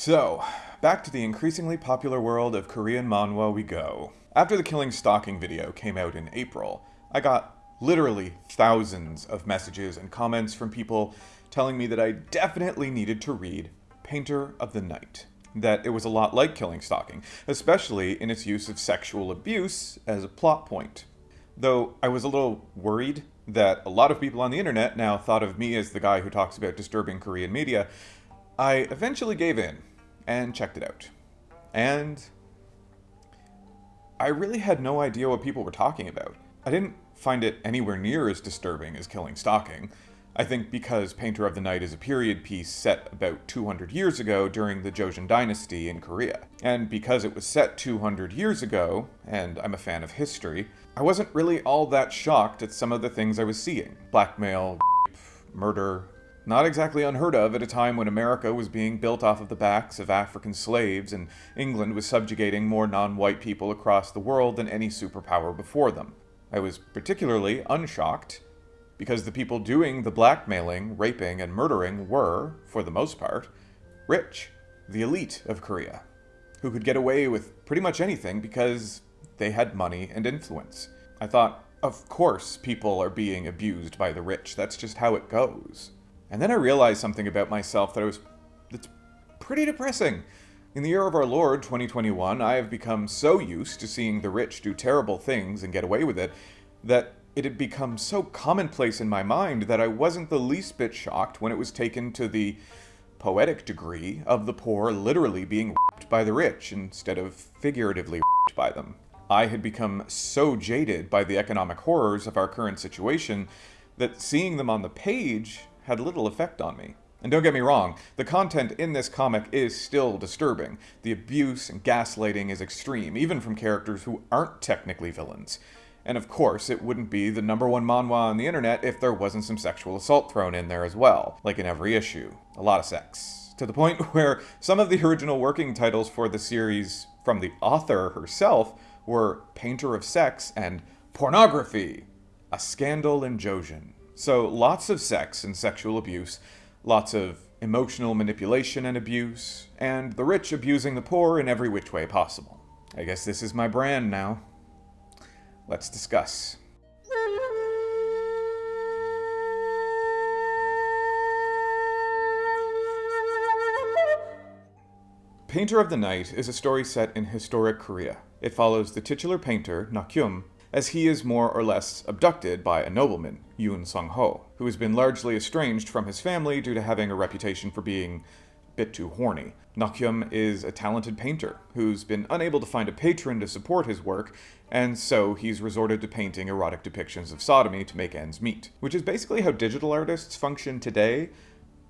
So, back to the increasingly popular world of Korean manhwa we go. After the Killing Stalking video came out in April, I got literally thousands of messages and comments from people telling me that I definitely needed to read Painter of the Night. That it was a lot like Killing Stalking, especially in its use of sexual abuse as a plot point. Though I was a little worried that a lot of people on the internet now thought of me as the guy who talks about disturbing Korean media, I eventually gave in and checked it out. And I really had no idea what people were talking about. I didn't find it anywhere near as disturbing as Killing Stalking. I think because Painter of the Night is a period piece set about 200 years ago during the Joseon dynasty in Korea. And because it was set 200 years ago, and I'm a fan of history, I wasn't really all that shocked at some of the things I was seeing. Blackmail, rape, murder, not exactly unheard of at a time when America was being built off of the backs of African slaves and England was subjugating more non-white people across the world than any superpower before them. I was particularly unshocked because the people doing the blackmailing, raping, and murdering were, for the most part, rich, the elite of Korea, who could get away with pretty much anything because they had money and influence. I thought, of course people are being abused by the rich, that's just how it goes. And then I realized something about myself that I was that's pretty depressing. In the year of our Lord, 2021, I have become so used to seeing the rich do terrible things and get away with it that it had become so commonplace in my mind that I wasn't the least bit shocked when it was taken to the poetic degree of the poor literally being ripped by the rich instead of figuratively ripped by them. I had become so jaded by the economic horrors of our current situation that seeing them on the page had little effect on me. And don't get me wrong, the content in this comic is still disturbing. The abuse and gaslighting is extreme, even from characters who aren't technically villains. And of course, it wouldn't be the number one manhwa on the internet if there wasn't some sexual assault thrown in there as well, like in every issue. A lot of sex. To the point where some of the original working titles for the series from the author herself were Painter of Sex and Pornography, a scandal in Joseon. So lots of sex and sexual abuse, lots of emotional manipulation and abuse, and the rich abusing the poor in every which way possible. I guess this is my brand now. Let's discuss. Painter of the Night is a story set in historic Korea. It follows the titular painter, Nakyum, as he is more or less abducted by a nobleman, Yun Sung-ho, who has been largely estranged from his family due to having a reputation for being a bit too horny. Nakyum is a talented painter who's been unable to find a patron to support his work, and so he's resorted to painting erotic depictions of sodomy to make ends meet, which is basically how digital artists function today.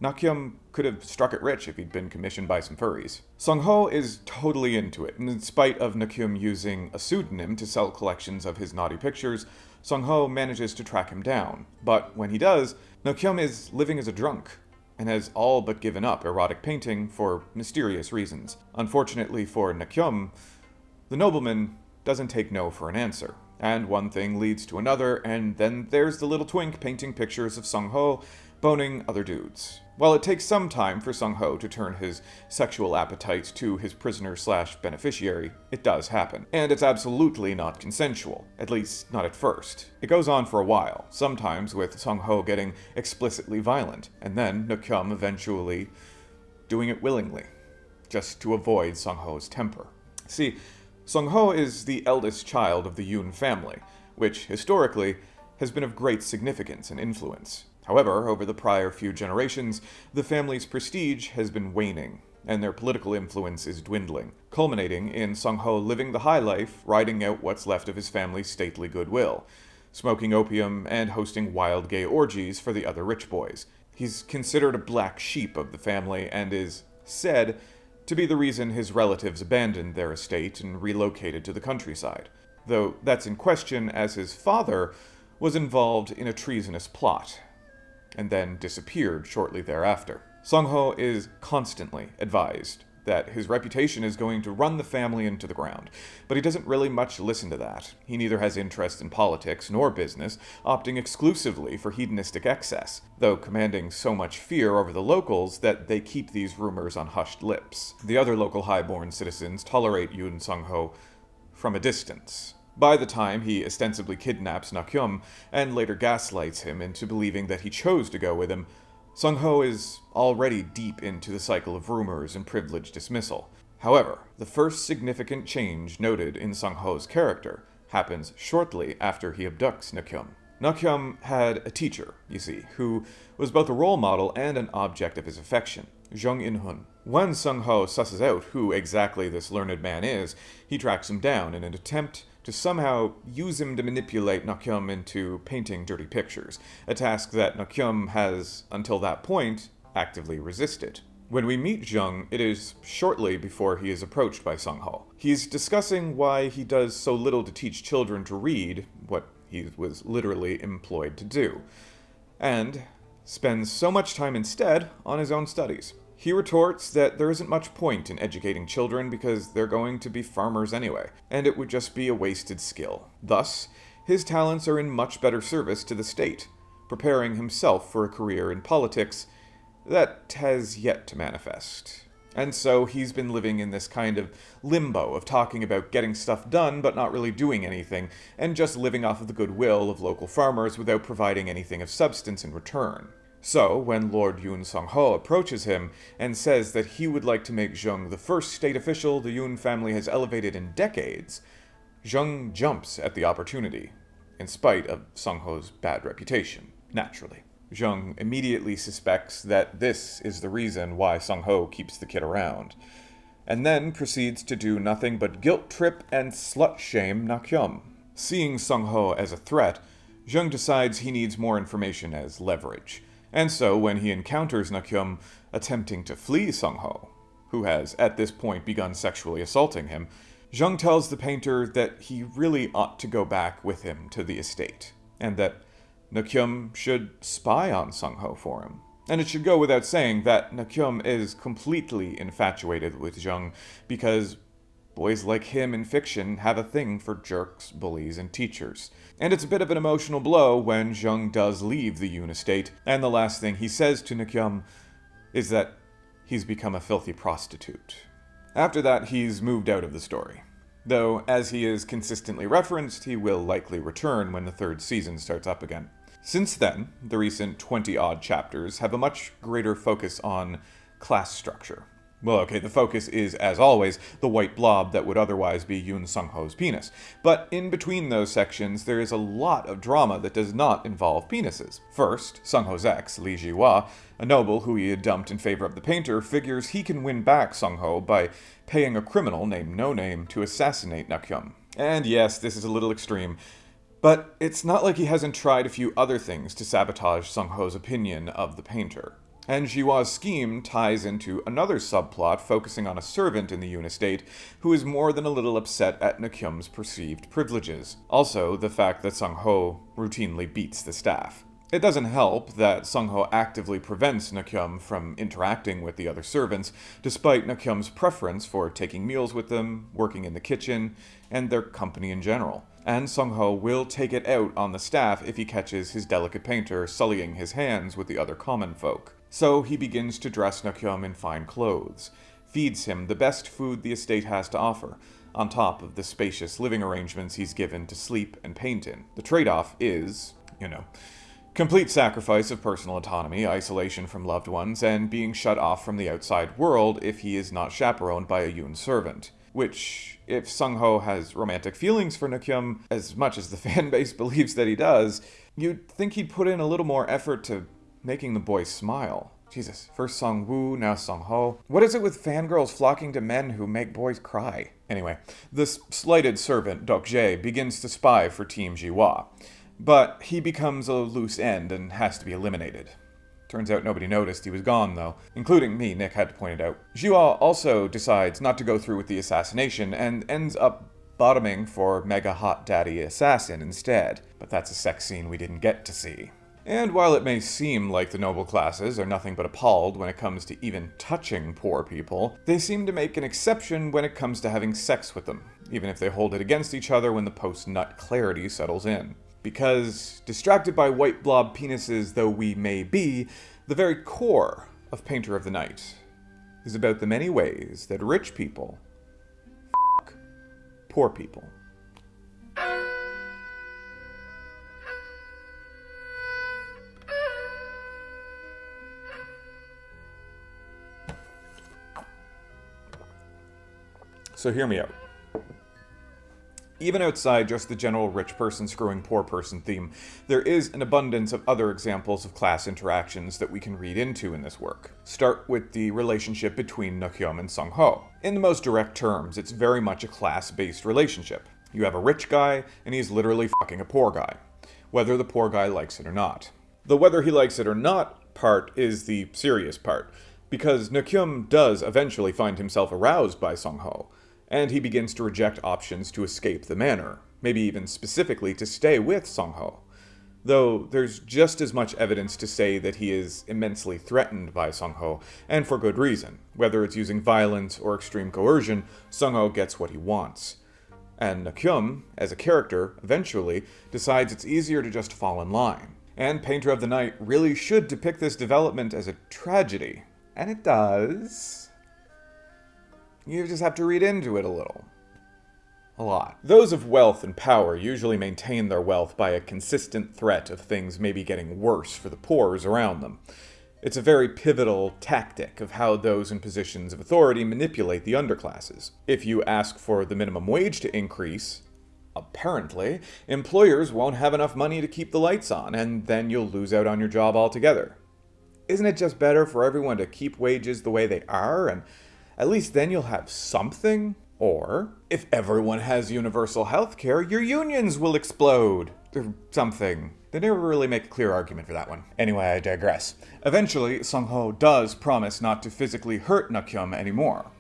Nakyum could have struck it rich if he'd been commissioned by some furries. Sung-ho is totally into it, and in spite of Nakyum using a pseudonym to sell collections of his naughty pictures, Sung-ho manages to track him down. But when he does, Nakyum is living as a drunk, and has all but given up erotic painting for mysterious reasons. Unfortunately for Nakyum, the nobleman doesn't take no for an answer. And one thing leads to another, and then there's the little twink painting pictures of Sung Ho boning other dudes. While it takes some time for Sung Ho to turn his sexual appetite to his prisoner slash beneficiary, it does happen. And it's absolutely not consensual, at least not at first. It goes on for a while, sometimes with Sung Ho getting explicitly violent, and then Nakyum eventually doing it willingly, just to avoid Sung Ho's temper. See, Sung Ho is the eldest child of the Yoon family, which, historically, has been of great significance and influence. However, over the prior few generations, the family's prestige has been waning, and their political influence is dwindling, culminating in Sung Ho living the high life, riding out what's left of his family's stately goodwill, smoking opium and hosting wild gay orgies for the other rich boys. He's considered a black sheep of the family and is said to be the reason his relatives abandoned their estate and relocated to the countryside. Though that's in question as his father was involved in a treasonous plot, and then disappeared shortly thereafter. Sung Ho is constantly advised that his reputation is going to run the family into the ground. But he doesn't really much listen to that. He neither has interest in politics nor business, opting exclusively for hedonistic excess, though commanding so much fear over the locals that they keep these rumors on hushed lips. The other local highborn citizens tolerate Yoon Sung-ho from a distance. By the time he ostensibly kidnaps Nakyum and later gaslights him into believing that he chose to go with him, Sung Ho is already deep into the cycle of rumors and privilege dismissal. However, the first significant change noted in Sung Ho's character happens shortly after he abducts Nakyum. Nakyum had a teacher, you see, who was both a role model and an object of his affection, Jung In-hun. When Sung Ho susses out who exactly this learned man is, he tracks him down in an attempt to somehow use him to manipulate Nakyum into painting dirty pictures, a task that Nakyum has, until that point, actively resisted. When we meet Jung, it is shortly before he is approached by Sung Ho. He's discussing why he does so little to teach children to read, what he was literally employed to do, and spends so much time instead on his own studies. He retorts that there isn't much point in educating children because they're going to be farmers anyway, and it would just be a wasted skill. Thus, his talents are in much better service to the state, preparing himself for a career in politics that has yet to manifest. And so he's been living in this kind of limbo of talking about getting stuff done but not really doing anything, and just living off of the goodwill of local farmers without providing anything of substance in return. So, when Lord Yun Sung-ho approaches him and says that he would like to make Jung the first state official the Yun family has elevated in decades, Jung jumps at the opportunity, in spite of Sung-ho's bad reputation, naturally. Jung immediately suspects that this is the reason why Sung-ho keeps the kid around, and then proceeds to do nothing but guilt trip and slut-shame Nakyum. Seeing Sung-ho as a threat, Jung decides he needs more information as leverage, and so, when he encounters Nakyum attempting to flee Sung-ho, who has at this point begun sexually assaulting him, Jung tells the painter that he really ought to go back with him to the estate, and that Nakyum should spy on Sung-ho for him. And it should go without saying that Nakyum is completely infatuated with Jung because Boys like him in fiction have a thing for jerks, bullies, and teachers. And it's a bit of an emotional blow when Jung does leave the Yoon estate, and the last thing he says to Nakyum is that he's become a filthy prostitute. After that, he's moved out of the story. Though, as he is consistently referenced, he will likely return when the third season starts up again. Since then, the recent 20 odd chapters have a much greater focus on class structure, well, okay, the focus is, as always, the white blob that would otherwise be Yoon Sung-ho's penis. But in between those sections, there is a lot of drama that does not involve penises. First, Sung-ho's ex, Lee Ji-hwa, a noble who he had dumped in favor of the painter, figures he can win back Sung-ho by paying a criminal named No Name to assassinate Nakyum. And yes, this is a little extreme, but it's not like he hasn't tried a few other things to sabotage Sung-ho's opinion of the painter. And Ji-hwa's scheme ties into another subplot focusing on a servant in the Yoon estate who is more than a little upset at Nakyum's perceived privileges. Also, the fact that Sung-ho routinely beats the staff. It doesn't help that Sung-ho actively prevents Nakyum from interacting with the other servants, despite Nakyum's preference for taking meals with them, working in the kitchen, and their company in general. And Sung-ho will take it out on the staff if he catches his delicate painter sullying his hands with the other common folk. So he begins to dress Nakyum in fine clothes, feeds him the best food the estate has to offer, on top of the spacious living arrangements he's given to sleep and paint in. The trade-off is, you know, complete sacrifice of personal autonomy, isolation from loved ones, and being shut off from the outside world if he is not chaperoned by a Yoon servant. Which, if Sung-ho has romantic feelings for Nakyum, as much as the fanbase believes that he does, you'd think he'd put in a little more effort to making the boys smile. Jesus, first Sangwoo, now Sung Ho. What is it with fangirls flocking to men who make boys cry? Anyway, this slighted servant, Dok Jae, begins to spy for Team Ji-hwa, but he becomes a loose end and has to be eliminated. Turns out nobody noticed he was gone, though, including me, Nick had to point it out. Ji-hwa also decides not to go through with the assassination and ends up bottoming for Mega Hot Daddy Assassin instead, but that's a sex scene we didn't get to see. And while it may seem like the noble classes are nothing but appalled when it comes to even touching poor people, they seem to make an exception when it comes to having sex with them, even if they hold it against each other when the post-nut clarity settles in. Because, distracted by white blob penises though we may be, the very core of Painter of the Night is about the many ways that rich people poor people. So hear me out. Even outside just the general rich person screwing poor person theme, there is an abundance of other examples of class interactions that we can read into in this work. Start with the relationship between Nokyeom and Sung Ho. In the most direct terms, it's very much a class-based relationship. You have a rich guy, and he's literally fucking a poor guy, whether the poor guy likes it or not. The whether he likes it or not part is the serious part, because Nokyeom does eventually find himself aroused by Sung Ho, and he begins to reject options to escape the manor, maybe even specifically to stay with Sung Ho. Though there's just as much evidence to say that he is immensely threatened by Sung Ho, and for good reason. Whether it's using violence or extreme coercion, Sung Ho gets what he wants. And Nokyeom, as a character, eventually decides it's easier to just fall in line. And Painter of the Night really should depict this development as a tragedy. And it does. You just have to read into it a little. A lot. Those of wealth and power usually maintain their wealth by a consistent threat of things maybe getting worse for the poors around them. It's a very pivotal tactic of how those in positions of authority manipulate the underclasses. If you ask for the minimum wage to increase, apparently, employers won't have enough money to keep the lights on, and then you'll lose out on your job altogether. Isn't it just better for everyone to keep wages the way they are and at least then you'll have something. Or, if everyone has universal health care, your unions will explode. Or something. They never really make a clear argument for that one. Anyway, I digress. Eventually, Sung Ho does promise not to physically hurt Nokyeom anymore.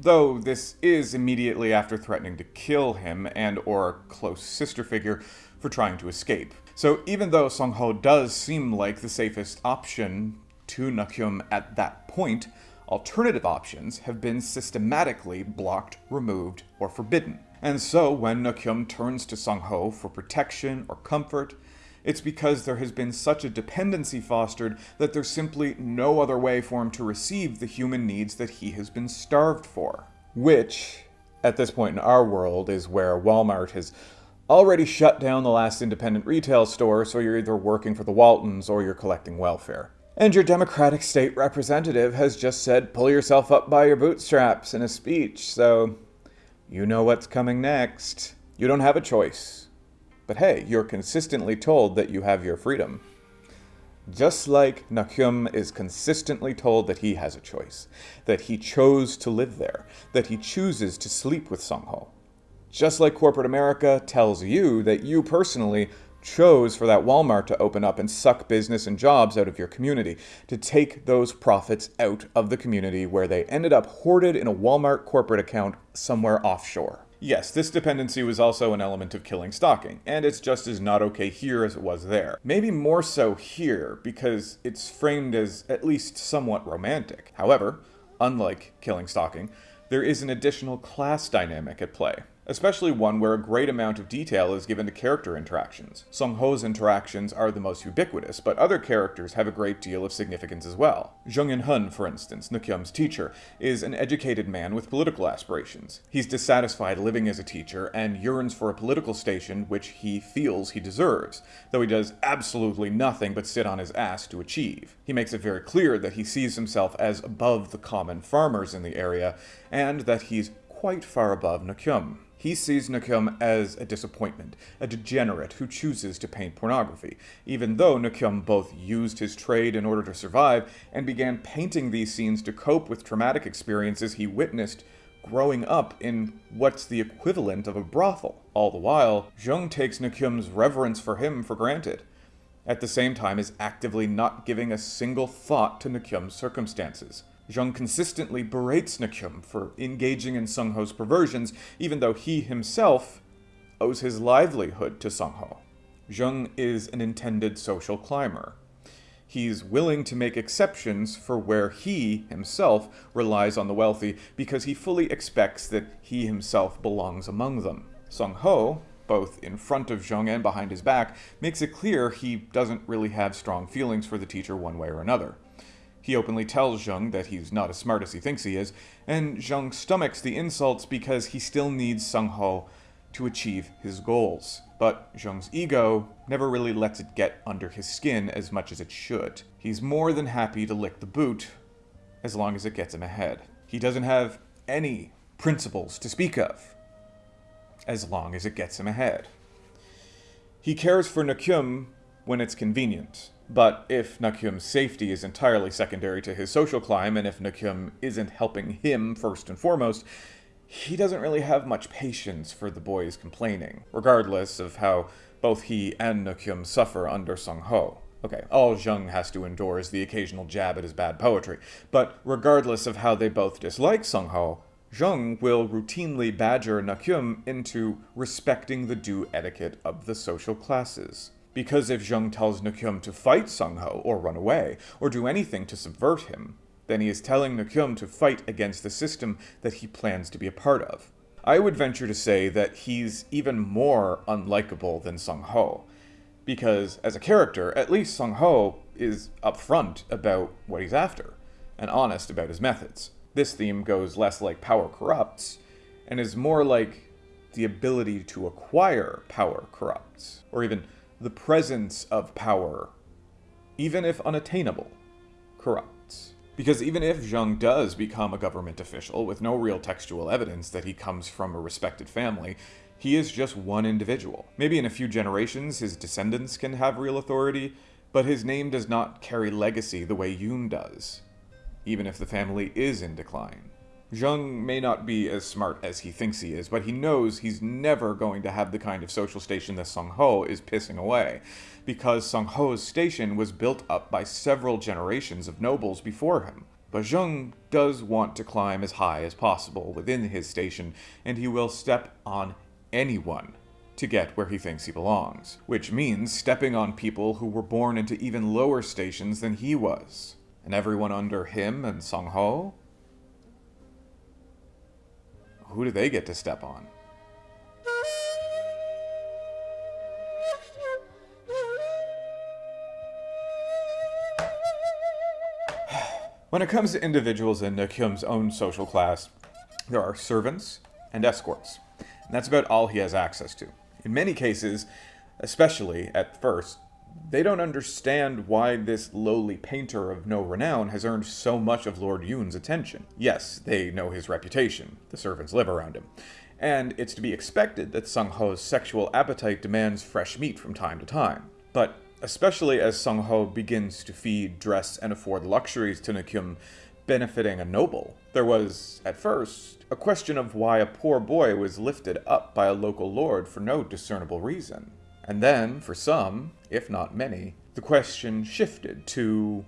Though this is immediately after threatening to kill him and or a close sister figure for trying to escape. So even though Sung Ho does seem like the safest option to Nokyeom at that point, alternative options have been systematically blocked, removed, or forbidden. And so when Nokyeom turns to Sung Ho for protection or comfort, it's because there has been such a dependency fostered that there's simply no other way for him to receive the human needs that he has been starved for. Which, at this point in our world, is where Walmart has already shut down the last independent retail store, so you're either working for the Waltons or you're collecting welfare. And your Democratic state representative has just said, pull yourself up by your bootstraps in a speech, so you know what's coming next. You don't have a choice. But hey, you're consistently told that you have your freedom. Just like Nokyeom is consistently told that he has a choice, that he chose to live there, that he chooses to sleep with Sung Ho. Just like corporate America tells you that you personally chose for that Walmart to open up and suck business and jobs out of your community, to take those profits out of the community where they ended up hoarded in a Walmart corporate account somewhere offshore. Yes, this dependency was also an element of killing stalking, and it's just as not okay here as it was there. Maybe more so here, because it's framed as at least somewhat romantic. However, unlike killing stalking, there is an additional class dynamic at play especially one where a great amount of detail is given to character interactions. Sung Ho's interactions are the most ubiquitous, but other characters have a great deal of significance as well. Jung In Hun, for instance, Nokyeom's teacher, is an educated man with political aspirations. He's dissatisfied living as a teacher and yearns for a political station which he feels he deserves, though he does absolutely nothing but sit on his ass to achieve. He makes it very clear that he sees himself as above the common farmers in the area, and that he's quite far above Nokyeom. He sees Nokyeom as a disappointment, a degenerate who chooses to paint pornography, even though Nokyeom both used his trade in order to survive and began painting these scenes to cope with traumatic experiences he witnessed growing up in what's the equivalent of a brothel. All the while, Jung takes Nokyeom's reverence for him for granted, at the same time as actively not giving a single thought to Nokyeom's circumstances. Jung consistently berates Nokyeom for engaging in Sung Ho's perversions, even though he himself owes his livelihood to Sung Ho. Jung is an intended social climber. He's willing to make exceptions for where he, himself, relies on the wealthy because he fully expects that he himself belongs among them. Sung Ho, both in front of Jung and behind his back, makes it clear he doesn't really have strong feelings for the teacher one way or another. He openly tells Jung that he's not as smart as he thinks he is, and Jung stomachs the insults because he still needs Sung Ho to achieve his goals. But Jung's ego never really lets it get under his skin as much as it should. He's more than happy to lick the boot as long as it gets him ahead. He doesn't have any principles to speak of as long as it gets him ahead. He cares for Nakyum when it's convenient, but if Nakyum's safety is entirely secondary to his social climb, and if Nakyum isn't helping him first and foremost, he doesn't really have much patience for the boys complaining, regardless of how both he and Nakyum suffer under Sung Ho. Okay, all Jung has to endure is the occasional jab at his bad poetry, but regardless of how they both dislike Sung Ho, Jung will routinely badger Nakyum into respecting the due etiquette of the social classes. Because if Jung tells Nakyum to fight Sung Ho, or run away, or do anything to subvert him, then he is telling Nakyum to fight against the system that he plans to be a part of. I would venture to say that he's even more unlikable than Sung Ho, because as a character, at least Sung Ho is upfront about what he's after, and honest about his methods. This theme goes less like power corrupts, and is more like the ability to acquire power corrupts, or even the presence of power, even if unattainable, corrupts. Because even if Jung does become a government official with no real textual evidence that he comes from a respected family, he is just one individual. Maybe in a few generations his descendants can have real authority, but his name does not carry legacy the way Yoon does, even if the family is in decline. Jung may not be as smart as he thinks he is, but he knows he's never going to have the kind of social station that Sung Ho is pissing away, because Sung Ho's station was built up by several generations of nobles before him. But Jung does want to climb as high as possible within his station, and he will step on anyone to get where he thinks he belongs, which means stepping on people who were born into even lower stations than he was. And everyone under him and Sung Ho who do they get to step on? When it comes to individuals in Nakyum's own social class, there are servants and escorts, and that's about all he has access to. In many cases, especially at first, they don't understand why this lowly painter of no renown has earned so much of Lord Yoon's attention. Yes, they know his reputation, the servants live around him, and it's to be expected that Sung Ho's sexual appetite demands fresh meat from time to time. But especially as Sung Ho begins to feed, dress, and afford luxuries to Nakyum, benefiting a noble, there was, at first, a question of why a poor boy was lifted up by a local lord for no discernible reason. And then, for some, if not many, the question shifted to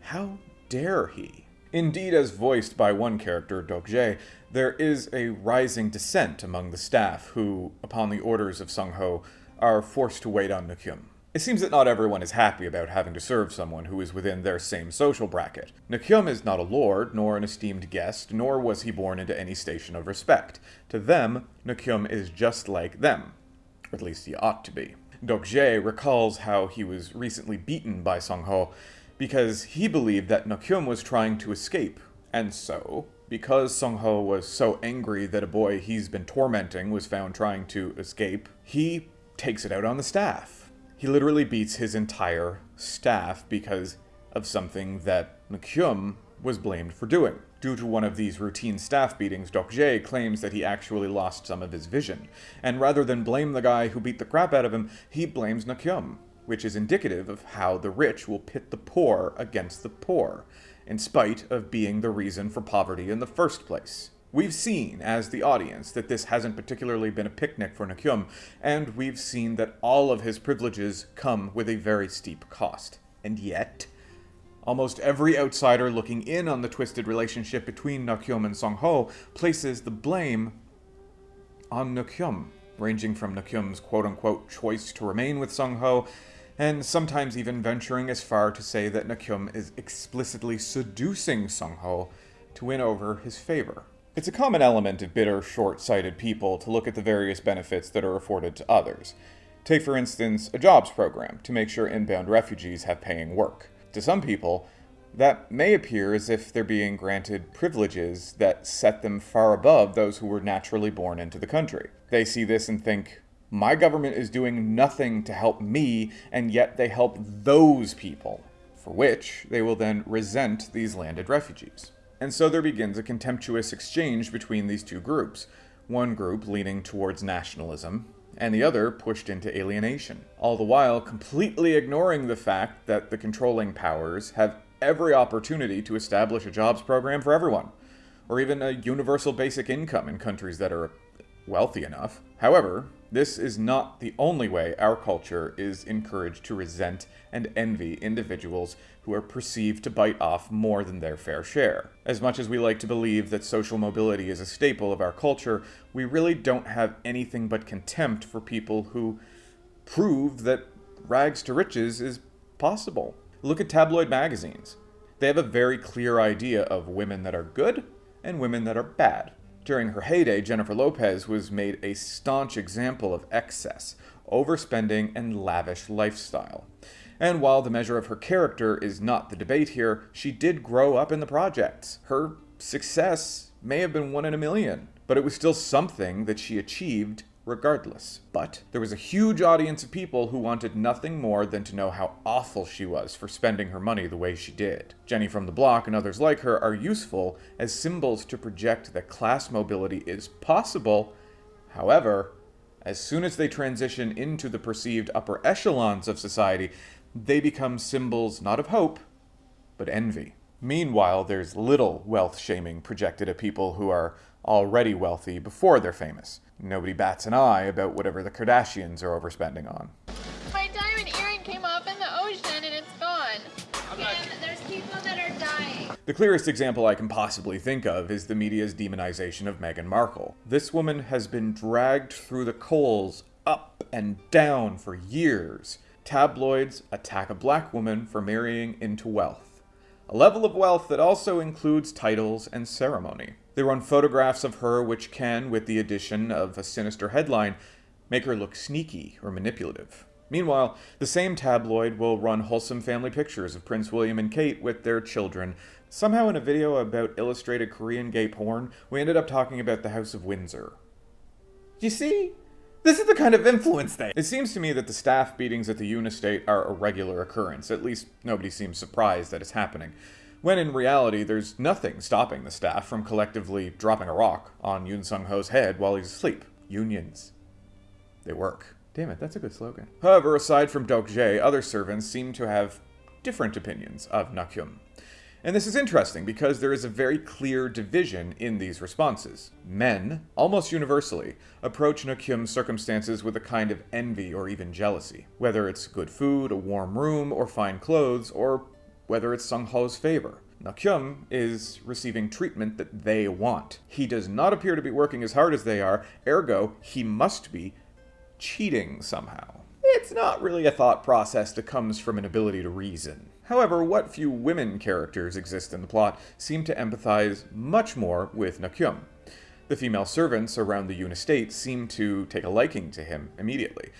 how dare he? Indeed, as voiced by one character, Dokjae, there is a rising dissent among the staff who, upon the orders of Sung Ho, are forced to wait on Nakyum. It seems that not everyone is happy about having to serve someone who is within their same social bracket. Nakyum is not a lord, nor an esteemed guest, nor was he born into any station of respect. To them, Nakyum is just like them, at least he ought to be. Dokjae recalls how he was recently beaten by Sung Ho because he believed that Nakyum was trying to escape, and so, because Sung Ho was so angry that a boy he's been tormenting was found trying to escape, he takes it out on the staff. He literally beats his entire staff because of something that Nakyum was blamed for doing. Due to one of these routine staff beatings, Dokjae claims that he actually lost some of his vision, and rather than blame the guy who beat the crap out of him, he blames Nakyum, which is indicative of how the rich will pit the poor against the poor, in spite of being the reason for poverty in the first place. We've seen, as the audience, that this hasn't particularly been a picnic for Nakyum, and we've seen that all of his privileges come with a very steep cost. And yet, Almost every outsider looking in on the twisted relationship between Nakyum and Sung Ho places the blame on Nakyum. ranging from Nakyum's quote-unquote choice to remain with Sung-ho, and sometimes even venturing as far to say that Nakyum is explicitly seducing Sung-ho to win over his favor. It's a common element of bitter, short-sighted people to look at the various benefits that are afforded to others. Take, for instance, a jobs program to make sure inbound refugees have paying work. To some people, that may appear as if they're being granted privileges that set them far above those who were naturally born into the country. They see this and think, my government is doing nothing to help me, and yet they help those people, for which they will then resent these landed refugees. And so there begins a contemptuous exchange between these two groups, one group leaning towards nationalism, and the other pushed into alienation, all the while completely ignoring the fact that the controlling powers have every opportunity to establish a jobs program for everyone, or even a universal basic income in countries that are wealthy enough. However, this is not the only way our culture is encouraged to resent and envy individuals who are perceived to bite off more than their fair share. As much as we like to believe that social mobility is a staple of our culture, we really don't have anything but contempt for people who prove that rags to riches is possible. Look at tabloid magazines. They have a very clear idea of women that are good and women that are bad. During her heyday, Jennifer Lopez was made a staunch example of excess, overspending, and lavish lifestyle. And while the measure of her character is not the debate here, she did grow up in the projects. Her success may have been one in a million, but it was still something that she achieved regardless. But there was a huge audience of people who wanted nothing more than to know how awful she was for spending her money the way she did. Jenny from the Block and others like her are useful as symbols to project that class mobility is possible. However, as soon as they transition into the perceived upper echelons of society, they become symbols not of hope, but envy. Meanwhile, there's little wealth shaming projected at people who are already wealthy before they're famous. Nobody bats an eye about whatever the Kardashians are overspending on. My diamond earring came off in the ocean and it's gone. And there's people that are dying. The clearest example I can possibly think of is the media's demonization of Meghan Markle. This woman has been dragged through the coals up and down for years. Tabloids attack a black woman for marrying into wealth. A level of wealth that also includes titles and ceremony. They run photographs of her which can, with the addition of a sinister headline, make her look sneaky or manipulative. Meanwhile, the same tabloid will run wholesome family pictures of Prince William and Kate with their children. Somehow in a video about illustrated Korean gay porn, we ended up talking about the House of Windsor. You see? This is the kind of influence they... It seems to me that the staff beatings at the Yoon estate are a regular occurrence. At least nobody seems surprised that it's happening when in reality there's nothing stopping the staff from collectively dropping a rock on Yoon Sung-ho's head while he's asleep. Unions. They work. Damn it, that's a good slogan. However, aside from Dok-jae, other servants seem to have different opinions of Nakyum. And this is interesting because there is a very clear division in these responses. Men, almost universally, approach Nakyum's circumstances with a kind of envy or even jealousy. Whether it's good food, a warm room, or fine clothes, or whether it's Sung Ho's favor. Nakyum is receiving treatment that they want. He does not appear to be working as hard as they are, ergo, he must be cheating somehow. It's not really a thought process that comes from an ability to reason. However, what few women characters exist in the plot seem to empathize much more with Nakyum. The female servants around the Yun estate seem to take a liking to him immediately,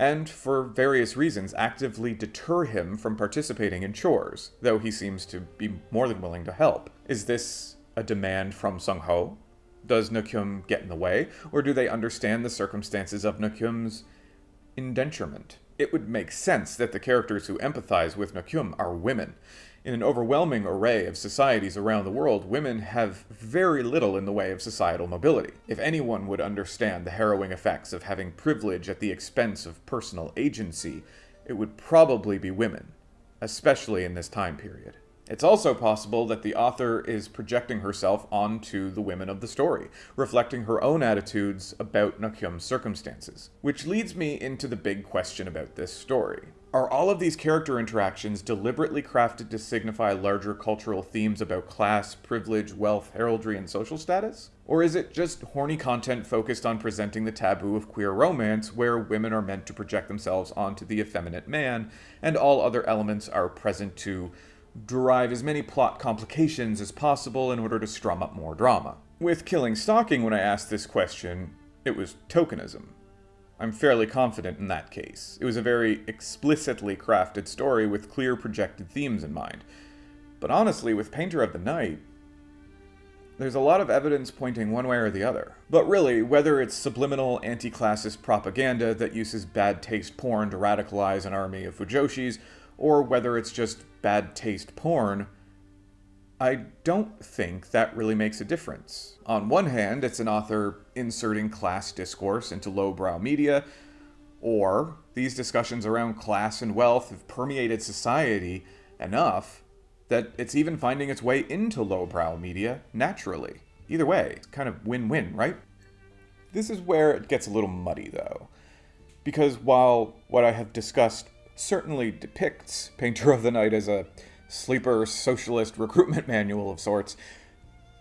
and for various reasons actively deter him from participating in chores, though he seems to be more than willing to help. Is this a demand from Sung Ho? Does Nakyum get in the way, or do they understand the circumstances of Nakyum's indenturement? It would make sense that the characters who empathize with Nakyum are women, in an overwhelming array of societies around the world, women have very little in the way of societal mobility. If anyone would understand the harrowing effects of having privilege at the expense of personal agency, it would probably be women, especially in this time period. It's also possible that the author is projecting herself onto the women of the story, reflecting her own attitudes about Nakyum's circumstances. Which leads me into the big question about this story. Are all of these character interactions deliberately crafted to signify larger cultural themes about class, privilege, wealth, heraldry, and social status? Or is it just horny content focused on presenting the taboo of queer romance, where women are meant to project themselves onto the effeminate man, and all other elements are present to derive as many plot complications as possible in order to strum up more drama? With Killing Stalking, when I asked this question, it was tokenism. I'm fairly confident in that case. It was a very explicitly crafted story with clear projected themes in mind. But honestly, with Painter of the Night, there's a lot of evidence pointing one way or the other. But really, whether it's subliminal anti-classist propaganda that uses bad taste porn to radicalize an army of Fujoshis, or whether it's just bad taste porn, I don't think that really makes a difference. On one hand, it's an author inserting class discourse into lowbrow media, or these discussions around class and wealth have permeated society enough that it's even finding its way into lowbrow media naturally. Either way, it's kind of win-win, right? This is where it gets a little muddy, though. Because while what I have discussed certainly depicts Painter of the Night as a sleeper socialist recruitment manual of sorts,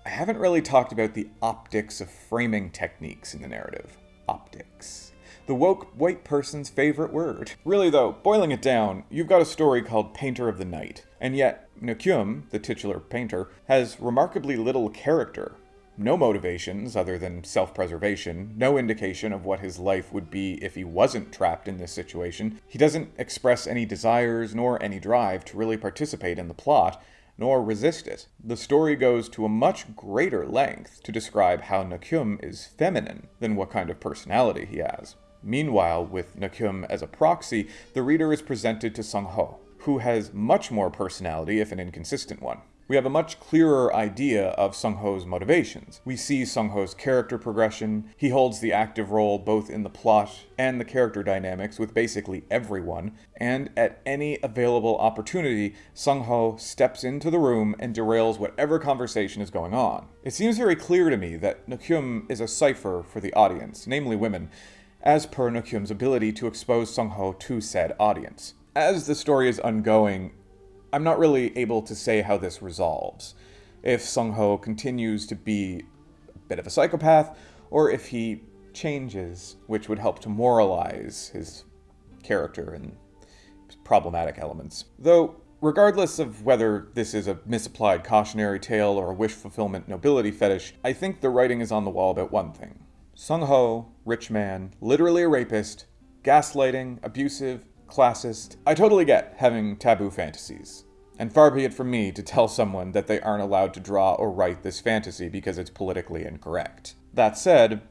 I haven't really talked about the optics of framing techniques in the narrative. Optics. The woke white person's favorite word. Really though, boiling it down, you've got a story called Painter of the Night, and yet Nakyum, the titular painter, has remarkably little character no motivations other than self preservation, no indication of what his life would be if he wasn't trapped in this situation. He doesn't express any desires nor any drive to really participate in the plot, nor resist it. The story goes to a much greater length to describe how Nakyum is feminine than what kind of personality he has. Meanwhile, with Nakyum as a proxy, the reader is presented to Sung Ho, who has much more personality, if an inconsistent one we have a much clearer idea of Sung Ho's motivations. We see Sung Ho's character progression. He holds the active role both in the plot and the character dynamics with basically everyone, and at any available opportunity, Sung Ho steps into the room and derails whatever conversation is going on. It seems very clear to me that Nakyum is a cipher for the audience, namely women, as per Nakyum's ability to expose Sung Ho to said audience. As the story is ongoing, I'm not really able to say how this resolves. If Sung Ho continues to be a bit of a psychopath, or if he changes, which would help to moralize his character and problematic elements. Though, regardless of whether this is a misapplied cautionary tale or a wish fulfillment nobility fetish, I think the writing is on the wall about one thing. Sung Ho, rich man, literally a rapist, gaslighting, abusive, classist. I totally get having taboo fantasies. And far be it from me to tell someone that they aren't allowed to draw or write this fantasy because it's politically incorrect. That said,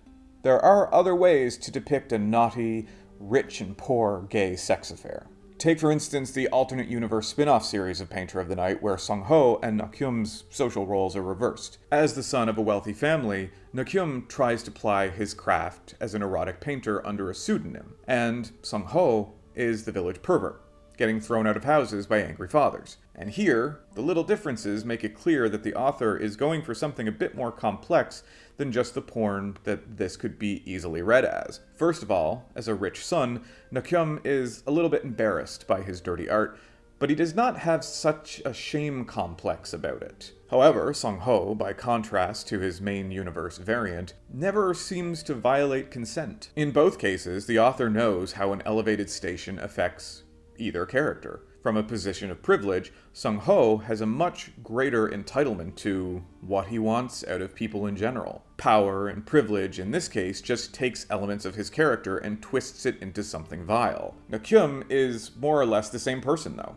there are other ways to depict a naughty, rich and poor gay sex affair. Take, for instance, the alternate universe spin off series of Painter of the Night, where Sung Ho and Nakyum's social roles are reversed. As the son of a wealthy family, Nakyum tries to ply his craft as an erotic painter under a pseudonym, and Sung Ho is the village pervert, getting thrown out of houses by angry fathers. And here, the little differences make it clear that the author is going for something a bit more complex than just the porn that this could be easily read as. First of all, as a rich son, Nakyum is a little bit embarrassed by his dirty art, but he does not have such a shame complex about it. However, Sung Ho, by contrast to his main universe variant, never seems to violate consent. In both cases, the author knows how an elevated station affects either character. From a position of privilege, Sung Ho has a much greater entitlement to what he wants out of people in general. Power and privilege, in this case, just takes elements of his character and twists it into something vile. Nakyum is more or less the same person, though.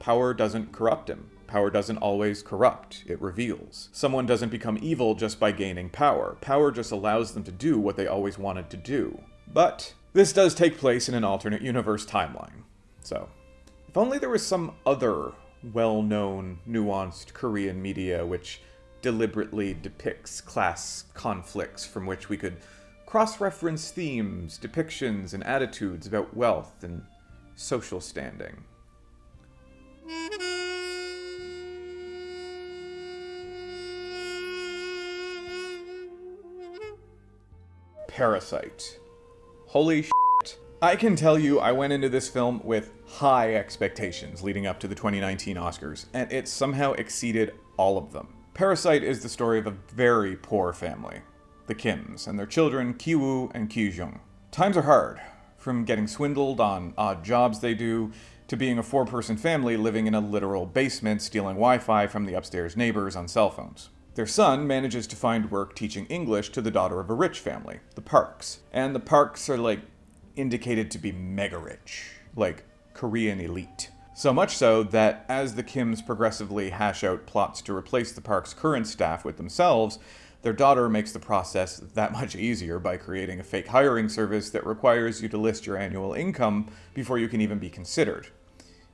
Power doesn't corrupt him. Power doesn't always corrupt, it reveals. Someone doesn't become evil just by gaining power. Power just allows them to do what they always wanted to do. But this does take place in an alternate universe timeline. So, if only there was some other well-known, nuanced Korean media which deliberately depicts class conflicts from which we could cross-reference themes, depictions, and attitudes about wealth and social standing. Parasite. Holy shit. I can tell you I went into this film with high expectations leading up to the 2019 Oscars, and it somehow exceeded all of them. Parasite is the story of a very poor family, the Kims, and their children Kiwoo and Kijung. Times are hard, from getting swindled on odd jobs they do, to being a four person family living in a literal basement stealing Wi Fi from the upstairs neighbors on cell phones. Their son manages to find work teaching English to the daughter of a rich family, the Parks. And the Parks are like indicated to be mega rich, like Korean elite. So much so that as the Kims progressively hash out plots to replace the park's current staff with themselves, their daughter makes the process that much easier by creating a fake hiring service that requires you to list your annual income before you can even be considered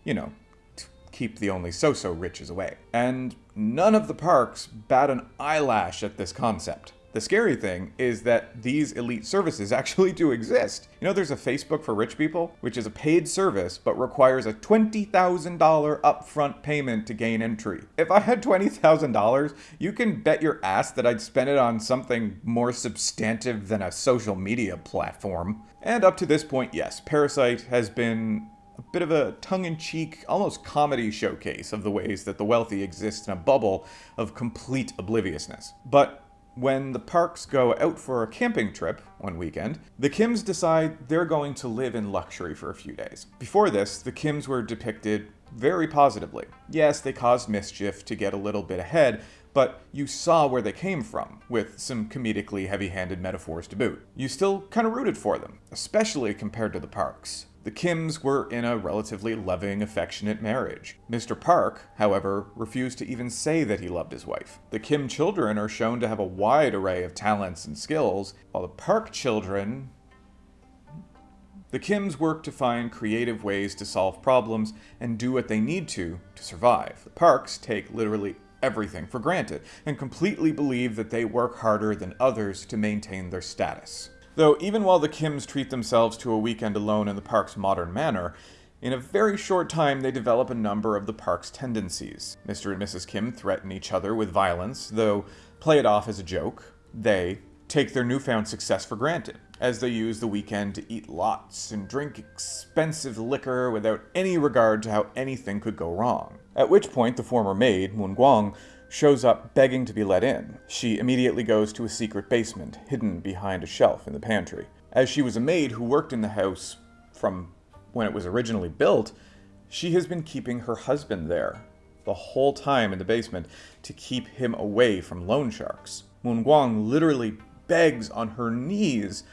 you know, to keep the only so-so riches away. And none of the parks bat an eyelash at this concept. The scary thing is that these elite services actually do exist. You know, there's a Facebook for rich people, which is a paid service but requires a $20,000 upfront payment to gain entry. If I had $20,000, you can bet your ass that I'd spend it on something more substantive than a social media platform. And up to this point, yes, Parasite has been a bit of a tongue-in-cheek, almost comedy showcase of the ways that the wealthy exist in a bubble of complete obliviousness. But when the Parks go out for a camping trip one weekend, the Kims decide they're going to live in luxury for a few days. Before this, the Kims were depicted very positively. Yes, they caused mischief to get a little bit ahead, but you saw where they came from, with some comedically heavy-handed metaphors to boot. You still kind of rooted for them, especially compared to the Parks. The Kims were in a relatively loving, affectionate marriage. Mr. Park, however, refused to even say that he loved his wife. The Kim children are shown to have a wide array of talents and skills, while the Park children... The Kims work to find creative ways to solve problems and do what they need to to survive. The Parks take literally everything for granted and completely believe that they work harder than others to maintain their status. Though even while the Kims treat themselves to a weekend alone in the park's modern manner, in a very short time they develop a number of the park's tendencies. Mr. and Mrs. Kim threaten each other with violence, though play it off as a joke. They take their newfound success for granted, as they use the weekend to eat lots and drink expensive liquor without any regard to how anything could go wrong. At which point the former maid, Moon Gwang, shows up begging to be let in. She immediately goes to a secret basement, hidden behind a shelf in the pantry. As she was a maid who worked in the house from when it was originally built, she has been keeping her husband there the whole time in the basement to keep him away from loan sharks. Moon Gwang literally begs on her knees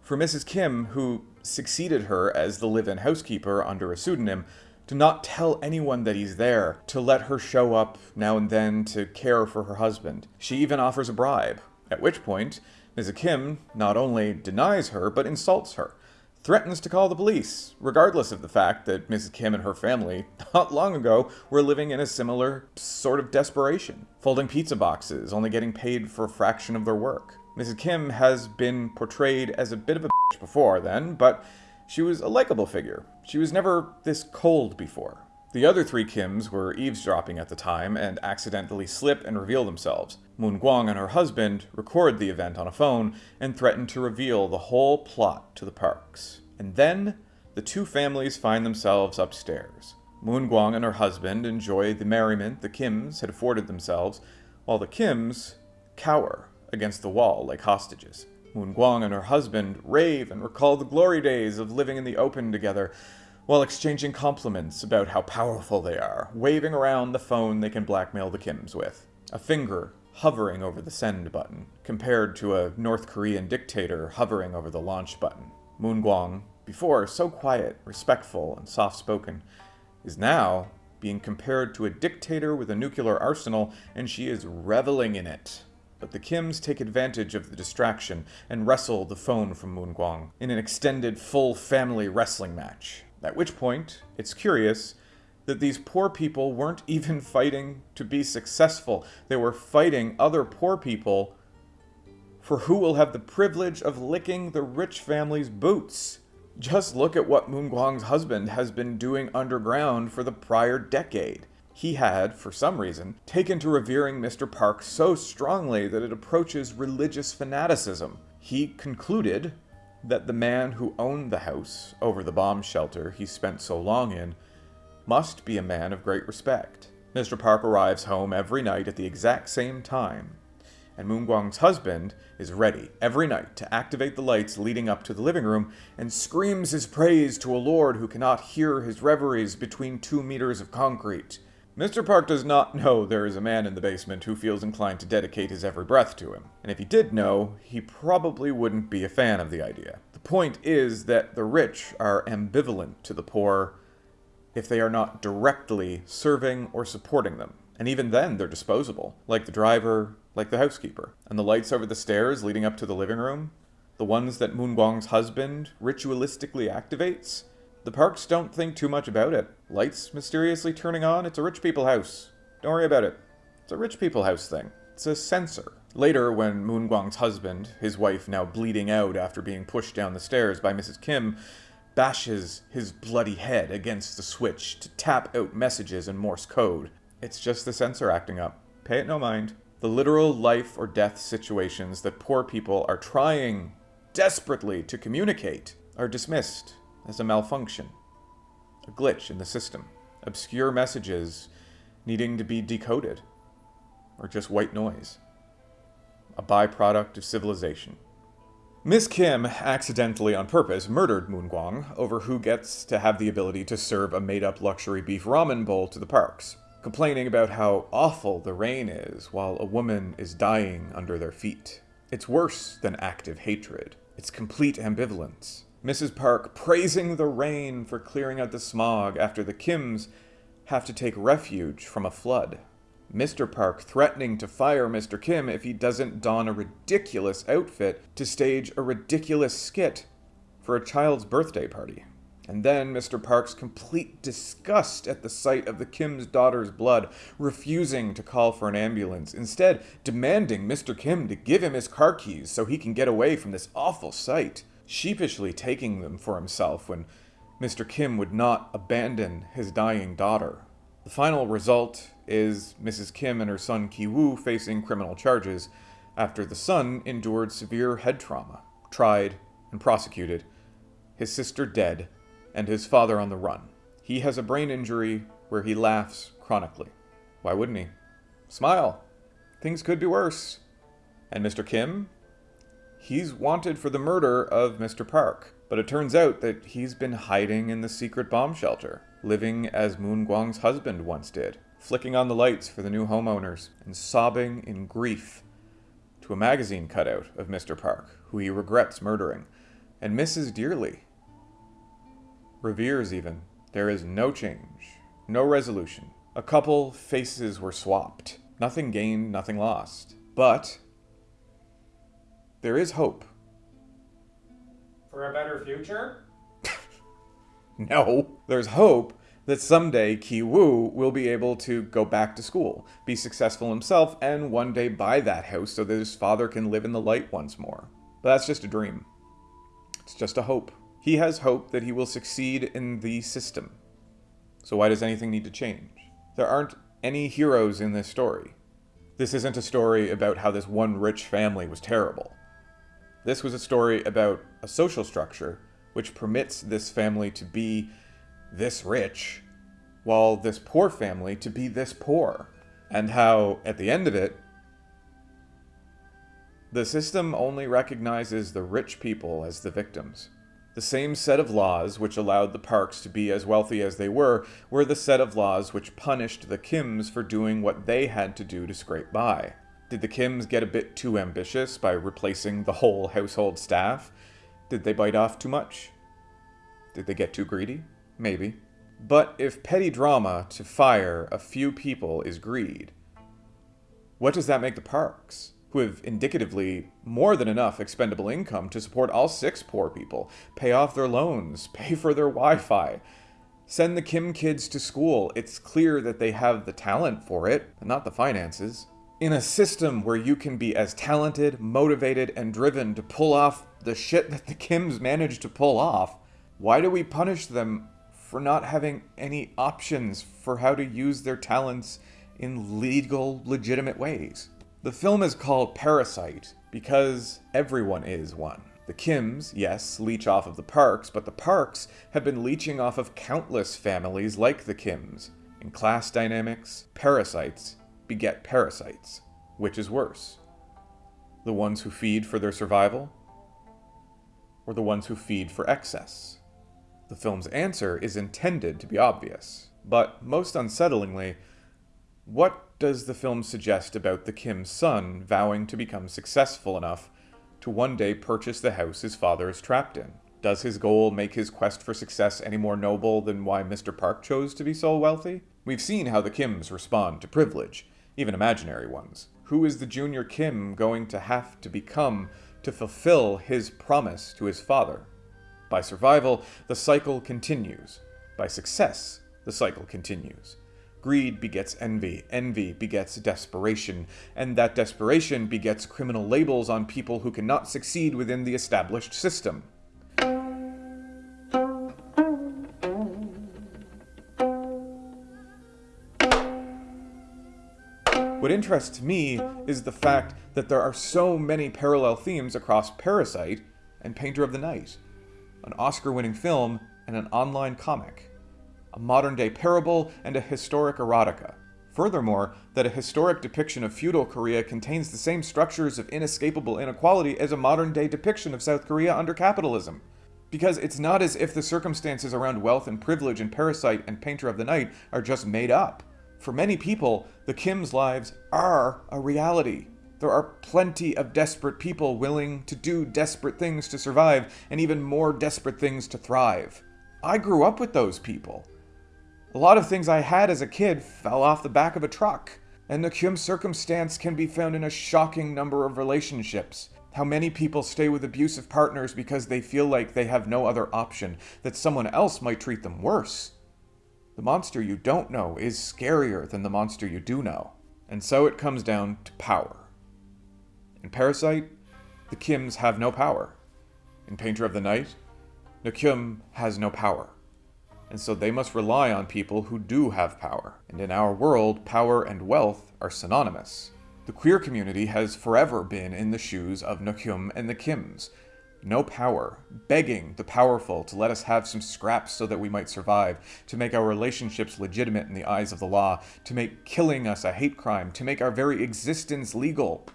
for Mrs. Kim, who succeeded her as the live-in housekeeper under a pseudonym, to not tell anyone that he's there, to let her show up now and then to care for her husband. She even offers a bribe, at which point, Mrs. Kim not only denies her, but insults her, threatens to call the police, regardless of the fact that Mrs. Kim and her family, not long ago, were living in a similar sort of desperation, folding pizza boxes, only getting paid for a fraction of their work. Mrs. Kim has been portrayed as a bit of a bitch before then, but she was a likable figure. She was never this cold before. The other three Kims were eavesdropping at the time and accidentally slip and reveal themselves. Moon Gwang and her husband record the event on a phone and threaten to reveal the whole plot to the parks. And then, the two families find themselves upstairs. Moon Gwang and her husband enjoy the merriment the Kims had afforded themselves, while the Kims cower against the wall like hostages. Moon Gwang and her husband rave and recall the glory days of living in the open together, while exchanging compliments about how powerful they are, waving around the phone they can blackmail the Kims with. A finger hovering over the send button, compared to a North Korean dictator hovering over the launch button. Moon Gwang, before so quiet, respectful, and soft-spoken, is now being compared to a dictator with a nuclear arsenal, and she is reveling in it but the Kims take advantage of the distraction and wrestle the phone from Moon Gwang in an extended full family wrestling match. At which point, it's curious that these poor people weren't even fighting to be successful. They were fighting other poor people for who will have the privilege of licking the rich family's boots. Just look at what Moon Gwang's husband has been doing underground for the prior decade. He had, for some reason, taken to revering Mr. Park so strongly that it approaches religious fanaticism. He concluded that the man who owned the house over the bomb shelter he spent so long in must be a man of great respect. Mr. Park arrives home every night at the exact same time, and Moon Gwang's husband is ready every night to activate the lights leading up to the living room and screams his praise to a lord who cannot hear his reveries between two meters of concrete. Mr. Park does not know there is a man in the basement who feels inclined to dedicate his every breath to him, and if he did know, he probably wouldn't be a fan of the idea. The point is that the rich are ambivalent to the poor if they are not directly serving or supporting them. And even then, they're disposable, like the driver, like the housekeeper. And the lights over the stairs leading up to the living room, the ones that Moon Gwang's husband ritualistically activates, the Parks don't think too much about it. Lights mysteriously turning on, it's a rich people house. Don't worry about it. It's a rich people house thing. It's a sensor. Later, when Moon Gwang's husband, his wife now bleeding out after being pushed down the stairs by Mrs. Kim, bashes his bloody head against the switch to tap out messages in Morse code, it's just the sensor acting up. Pay it no mind. The literal life or death situations that poor people are trying desperately to communicate are dismissed as a malfunction, a glitch in the system, obscure messages needing to be decoded, or just white noise, a byproduct of civilization. Miss Kim, accidentally on purpose, murdered Moon Gwang over who gets to have the ability to serve a made-up luxury beef ramen bowl to the parks, complaining about how awful the rain is while a woman is dying under their feet. It's worse than active hatred. It's complete ambivalence. Mrs. Park praising the rain for clearing out the smog after the Kims have to take refuge from a flood. Mr. Park threatening to fire Mr. Kim if he doesn't don a ridiculous outfit to stage a ridiculous skit for a child's birthday party. And then Mr. Park's complete disgust at the sight of the Kim's daughter's blood, refusing to call for an ambulance, instead demanding Mr. Kim to give him his car keys so he can get away from this awful sight sheepishly taking them for himself when Mr. Kim would not abandon his dying daughter. The final result is Mrs. Kim and her son Ki-woo facing criminal charges after the son endured severe head trauma, tried and prosecuted, his sister dead, and his father on the run. He has a brain injury where he laughs chronically. Why wouldn't he? Smile. Things could be worse. And Mr. Kim he's wanted for the murder of Mr. Park. But it turns out that he's been hiding in the secret bomb shelter, living as Moon Gwang's husband once did, flicking on the lights for the new homeowners, and sobbing in grief to a magazine cutout of Mr. Park, who he regrets murdering, and misses dearly. Reveres even. There is no change, no resolution. A couple faces were swapped. Nothing gained, nothing lost. But there is hope. For a better future? no. There's hope that someday Ki Woo will be able to go back to school, be successful himself, and one day buy that house so that his father can live in the light once more. But that's just a dream. It's just a hope. He has hope that he will succeed in the system. So why does anything need to change? There aren't any heroes in this story. This isn't a story about how this one rich family was terrible. This was a story about a social structure which permits this family to be this rich, while this poor family to be this poor. And how, at the end of it, the system only recognizes the rich people as the victims. The same set of laws which allowed the Parks to be as wealthy as they were, were the set of laws which punished the Kims for doing what they had to do to scrape by. Did the Kims get a bit too ambitious by replacing the whole household staff? Did they bite off too much? Did they get too greedy? Maybe. But if petty drama to fire a few people is greed, what does that make the parks, who have indicatively more than enough expendable income to support all six poor people, pay off their loans, pay for their Wi Fi, send the Kim kids to school? It's clear that they have the talent for it, but not the finances in a system where you can be as talented, motivated, and driven to pull off the shit that the Kims managed to pull off, why do we punish them for not having any options for how to use their talents in legal, legitimate ways? The film is called Parasite because everyone is one. The Kims, yes, leech off of the Parks, but the Parks have been leeching off of countless families like the Kims. In class dynamics, parasites beget parasites. Which is worse? The ones who feed for their survival? Or the ones who feed for excess? The film's answer is intended to be obvious, but most unsettlingly, what does the film suggest about the Kim's son vowing to become successful enough to one day purchase the house his father is trapped in? Does his goal make his quest for success any more noble than why Mr. Park chose to be so wealthy? We've seen how the Kims respond to privilege, even imaginary ones. Who is the junior Kim going to have to become to fulfill his promise to his father? By survival, the cycle continues. By success, the cycle continues. Greed begets envy, envy begets desperation, and that desperation begets criminal labels on people who cannot succeed within the established system. What interests me is the fact that there are so many parallel themes across Parasite and Painter of the Night, an Oscar winning film and an online comic, a modern day parable and a historic erotica. Furthermore, that a historic depiction of feudal Korea contains the same structures of inescapable inequality as a modern day depiction of South Korea under capitalism. Because it's not as if the circumstances around wealth and privilege in Parasite and Painter of the Night are just made up. For many people, the Kim's lives are a reality. There are plenty of desperate people willing to do desperate things to survive, and even more desperate things to thrive. I grew up with those people. A lot of things I had as a kid fell off the back of a truck, and the Kim circumstance can be found in a shocking number of relationships. How many people stay with abusive partners because they feel like they have no other option, that someone else might treat them worse. The monster you don't know is scarier than the monster you do know. And so it comes down to power. In Parasite, the Kims have no power. In Painter of the Night, Kim has no power. And so they must rely on people who do have power. And in our world, power and wealth are synonymous. The queer community has forever been in the shoes of Nakyum and the Kims, no power, begging the powerful to let us have some scraps so that we might survive, to make our relationships legitimate in the eyes of the law, to make killing us a hate crime, to make our very existence legal.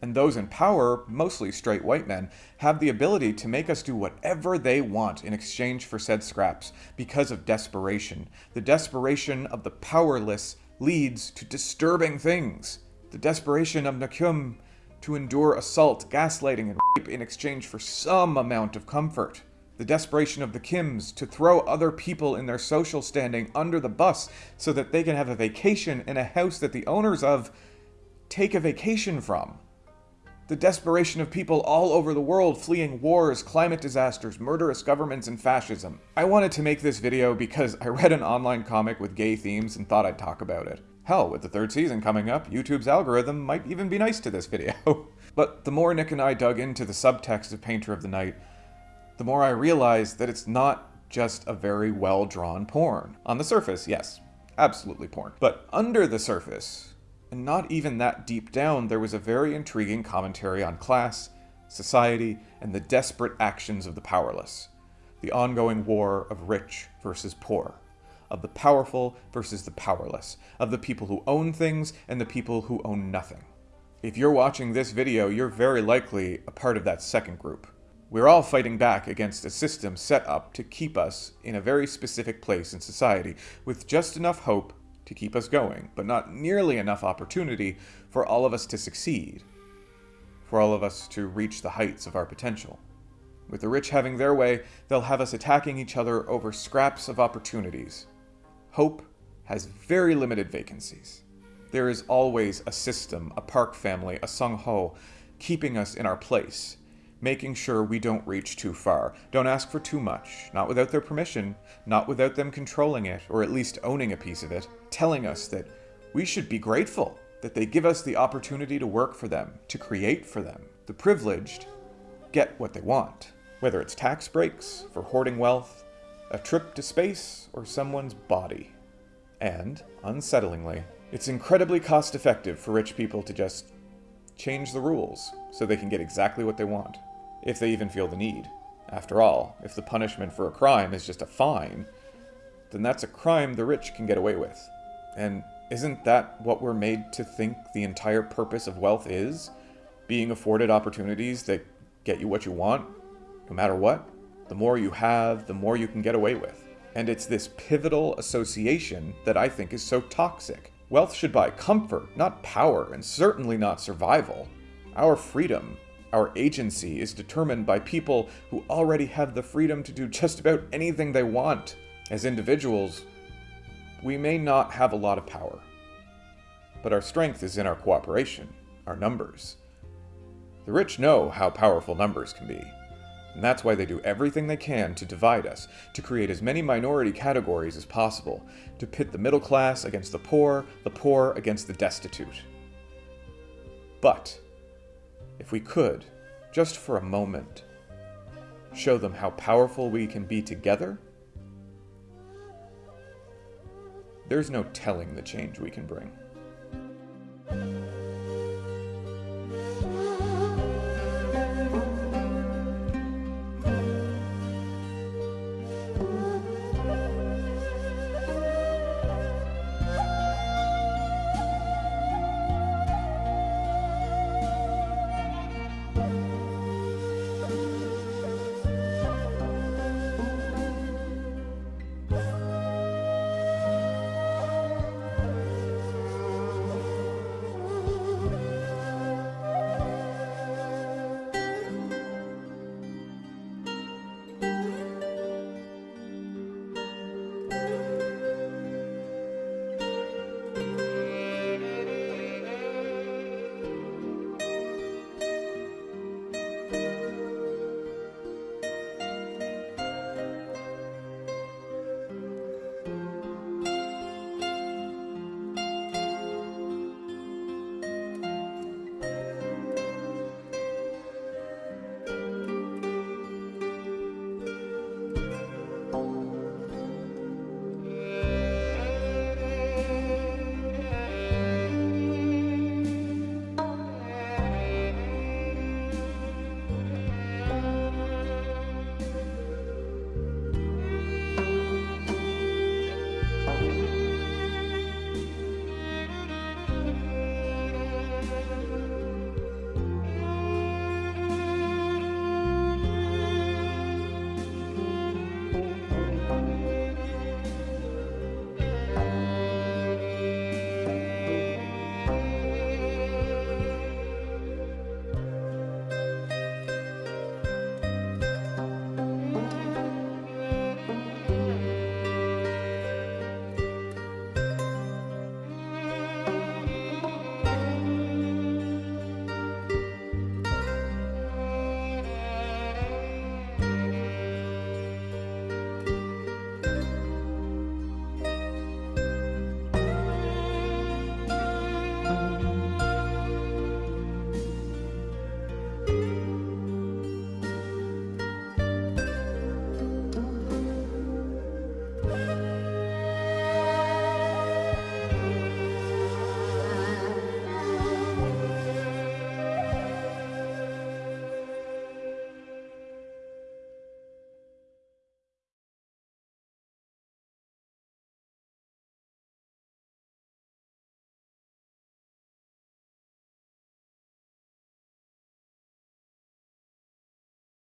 And those in power, mostly straight white men, have the ability to make us do whatever they want in exchange for said scraps because of desperation. The desperation of the powerless leads to disturbing things. The desperation of Nakyum to endure assault, gaslighting, and rape in exchange for some amount of comfort. The desperation of the Kims to throw other people in their social standing under the bus so that they can have a vacation in a house that the owners of take a vacation from. The desperation of people all over the world fleeing wars, climate disasters, murderous governments, and fascism. I wanted to make this video because I read an online comic with gay themes and thought I'd talk about it. Hell, with the third season coming up, YouTube's algorithm might even be nice to this video. but the more Nick and I dug into the subtext of Painter of the Night, the more I realized that it's not just a very well-drawn porn. On the surface, yes, absolutely porn. But under the surface, and not even that deep down, there was a very intriguing commentary on class, society, and the desperate actions of the powerless. The ongoing war of rich versus poor of the powerful versus the powerless, of the people who own things and the people who own nothing. If you're watching this video, you're very likely a part of that second group. We're all fighting back against a system set up to keep us in a very specific place in society, with just enough hope to keep us going, but not nearly enough opportunity for all of us to succeed, for all of us to reach the heights of our potential. With the rich having their way, they'll have us attacking each other over scraps of opportunities, Hope has very limited vacancies. There is always a system, a park family, a Sung Ho, keeping us in our place, making sure we don't reach too far. Don't ask for too much, not without their permission, not without them controlling it, or at least owning a piece of it, telling us that we should be grateful that they give us the opportunity to work for them, to create for them. The privileged get what they want, whether it's tax breaks for hoarding wealth, a trip to space, or someone's body. And, unsettlingly, it's incredibly cost effective for rich people to just change the rules so they can get exactly what they want. If they even feel the need. After all, if the punishment for a crime is just a fine, then that's a crime the rich can get away with. And isn't that what we're made to think the entire purpose of wealth is? Being afforded opportunities that get you what you want, no matter what? The more you have, the more you can get away with. And it's this pivotal association that I think is so toxic. Wealth should buy comfort, not power, and certainly not survival. Our freedom, our agency, is determined by people who already have the freedom to do just about anything they want. As individuals, we may not have a lot of power, but our strength is in our cooperation, our numbers. The rich know how powerful numbers can be, and that's why they do everything they can to divide us, to create as many minority categories as possible, to pit the middle class against the poor, the poor against the destitute. But, if we could, just for a moment, show them how powerful we can be together, there's no telling the change we can bring.